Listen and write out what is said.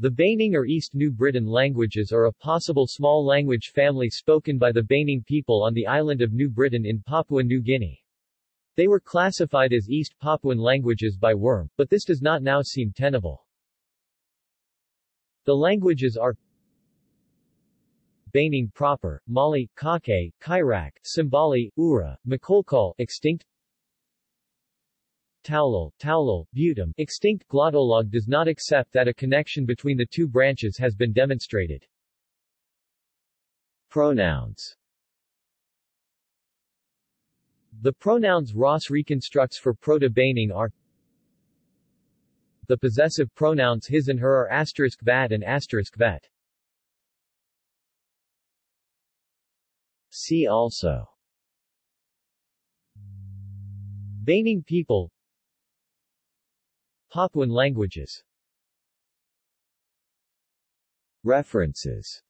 The Baining or East New Britain languages are a possible small language family spoken by the Baining people on the island of New Britain in Papua New Guinea. They were classified as East Papuan languages by Wurm, but this does not now seem tenable. The languages are Baining proper, Mali, Kake, Kairak, Simbali, Ura, Makolkol, extinct Taulil, Taulil, Butam, extinct Glottolog does not accept that a connection between the two branches has been demonstrated. Pronouns The pronouns Ross reconstructs for Proto-Baining are The possessive pronouns his and her are asterisk vat and asterisk vet. See also Baining people Papuan languages. References